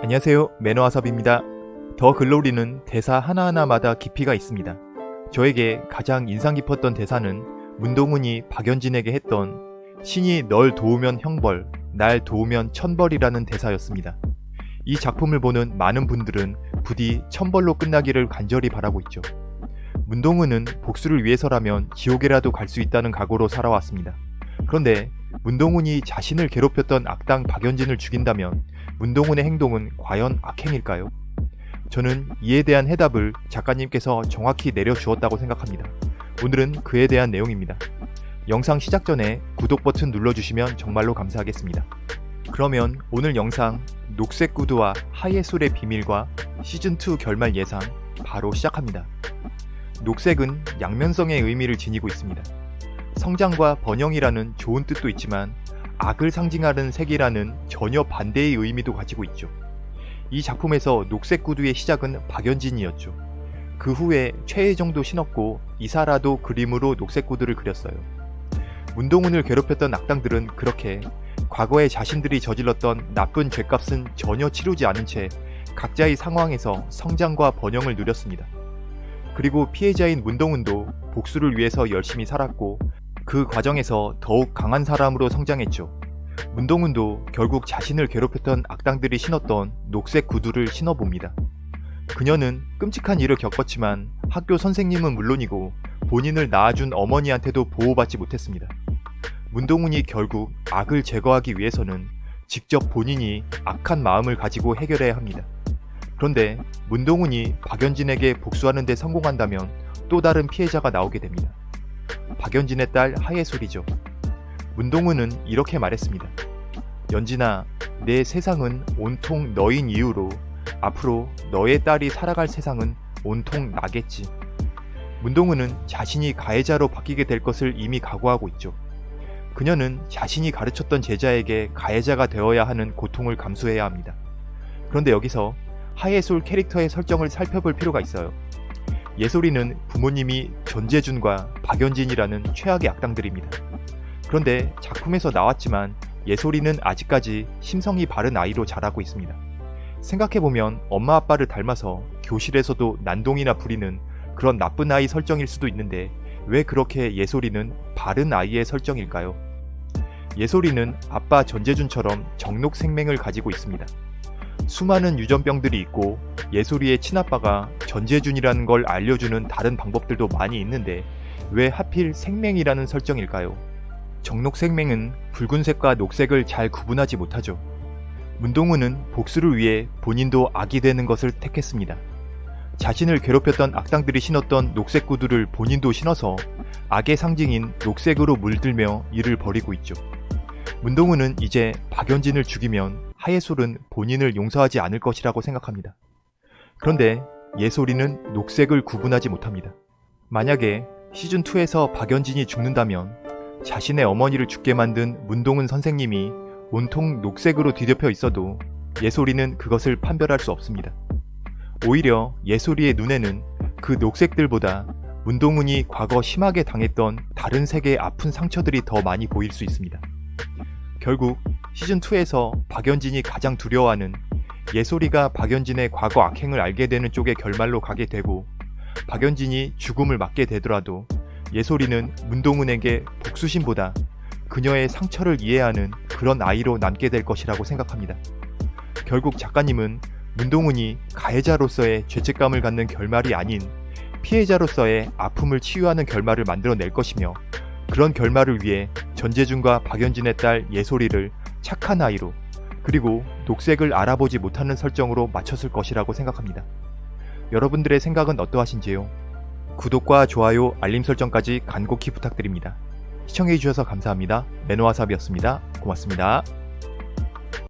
안녕하세요 매너와섭입니다. 더 글로리는 대사 하나하나마다 깊이가 있습니다. 저에게 가장 인상 깊었던 대사는 문동훈이 박연진에게 했던 신이 널 도우면 형벌, 날 도우면 천벌이라는 대사였습니다. 이 작품을 보는 많은 분들은 부디 천벌로 끝나기를 간절히 바라고 있죠. 문동훈은 복수를 위해서라면 지옥에라도 갈 수 있다는 각오로 살아왔습니다. 그런데 문동훈이 자신을 괴롭혔던 악당 박연진을 죽인다면 문동훈의 행동은 과연 악행일까요? 저는 이에 대한 해답을 작가님께서 정확히 내려주었다고 생각합니다. 오늘은 그에 대한 내용입니다. 영상 시작 전에 구독 버튼 눌러주시면 정말로 감사하겠습니다. 그러면 오늘 영상 녹색 구두와 하예솔의 비밀과 시즌2 결말 예상 바로 시작합니다. 녹색은 양면성의 의미를 지니고 있습니다. 성장과 번영이라는 좋은 뜻도 있지만 악을 상징하는 색이라는 전혀 반대의 의미도 가지고 있죠. 이 작품에서 녹색 구두의 시작은 박연진이었죠. 그 후에 최혜정도 신었고 이사라도 그림으로 녹색 구두를 그렸어요. 문동훈을 괴롭혔던 악당들은 그렇게 과거에 자신들이 저질렀던 나쁜 죄값은 전혀 치르지 않은 채 각자의 상황에서 성장과 번영을 누렸습니다. 그리고 피해자인 문동훈도 복수를 위해서 열심히 살았고 그 과정에서 더욱 강한 사람으로 성장했죠. 문동훈도 결국 자신을 괴롭혔던 악당들이 신었던 녹색 구두를 신어봅니다. 그녀는 끔찍한 일을 겪었지만 학교 선생님은 물론이고 본인을 낳아준 어머니한테도 보호받지 못했습니다. 문동훈이 결국 악을 제거하기 위해서는 직접 본인이 악한 마음을 가지고 해결해야 합니다. 그런데 문동훈이 박연진에게 복수하는 데 성공한다면 또 다른 피해자가 나오게 됩니다. 박연진의 딸 하예솔이죠. 문동훈은 이렇게 말했습니다. 연진아, 내 세상은 온통 너인 이유로 앞으로 너의 딸이 살아갈 세상은 온통 나겠지. 문동훈은 자신이 가해자로 바뀌게 될 것을 이미 각오하고 있죠. 그녀는 자신이 가르쳤던 제자에게 가해자가 되어야 하는 고통을 감수해야 합니다. 그런데 여기서 하예솔 캐릭터의 설정을 살펴볼 필요가 있어요. 예솔이는 부모님이 전재준과 박연진이라는 최악의 악당들입니다. 그런데 작품에서 나왔지만 예솔이는 아직까지 심성이 바른 아이로 자라고 있습니다. 생각해보면 엄마 아빠를 닮아서 교실에서도 난동이나 부리는 그런 나쁜 아이 설정일 수도 있는데 왜 그렇게 예솔이는 바른 아이의 설정일까요? 예솔이는 아빠 전재준처럼 정록 생맹을 가지고 있습니다. 수많은 유전병들이 있고 예솔이의 친아빠가 전재준이라는 걸 알려주는 다른 방법들도 많이 있는데 왜 하필 생맹이라는 설정일까요? 정록 생맹은 붉은색과 녹색을 잘 구분하지 못하죠. 문동훈은 복수를 위해 본인도 악이 되는 것을 택했습니다. 자신을 괴롭혔던 악당들이 신었던 녹색 구두를 본인도 신어서 악의 상징인 녹색으로 물들며 일을 벌이고 있죠. 문동훈은 이제 박연진을 죽이면 하예솔은 본인을 용서하지 않을 것이라고 생각합니다. 그런데 예솔이는 녹색을 구분하지 못합니다. 만약에 시즌2에서 박연진이 죽는다면 자신의 어머니를 죽게 만든 문동훈 선생님이 온통 녹색으로 뒤덮여 있어도 예솔이는 그것을 판별할 수 없습니다. 오히려 예솔이의 눈에는 그 녹색들보다 문동훈이 과거 심하게 당했던 다른 색의 아픈 상처들이 더 많이 보일 수 있습니다. 결국 시즌2에서 박연진이 가장 두려워하는 예솔이가 박연진의 과거 악행을 알게 되는 쪽의 결말로 가게 되고 박연진이 죽음을 맞게 되더라도 예솔이는 문동훈에게 복수심보다 그녀의 상처를 이해하는 그런 아이로 남게 될 것이라고 생각합니다. 결국 작가님은 문동훈이 가해자로서의 죄책감을 갖는 결말이 아닌 피해자로서의 아픔을 치유하는 결말을 만들어낼 것이며 그런 결말을 위해 전재준과 박연진의 딸 예솔이를 착한 아이로 그리고 녹색을 알아보지 못하는 설정으로 맞췄을 것이라고 생각합니다. 여러분들의 생각은 어떠하신지요? 구독과 좋아요, 알림 설정까지 간곡히 부탁드립니다. 시청해주셔서 감사합니다. 매너와삽이었습니다. 고맙습니다.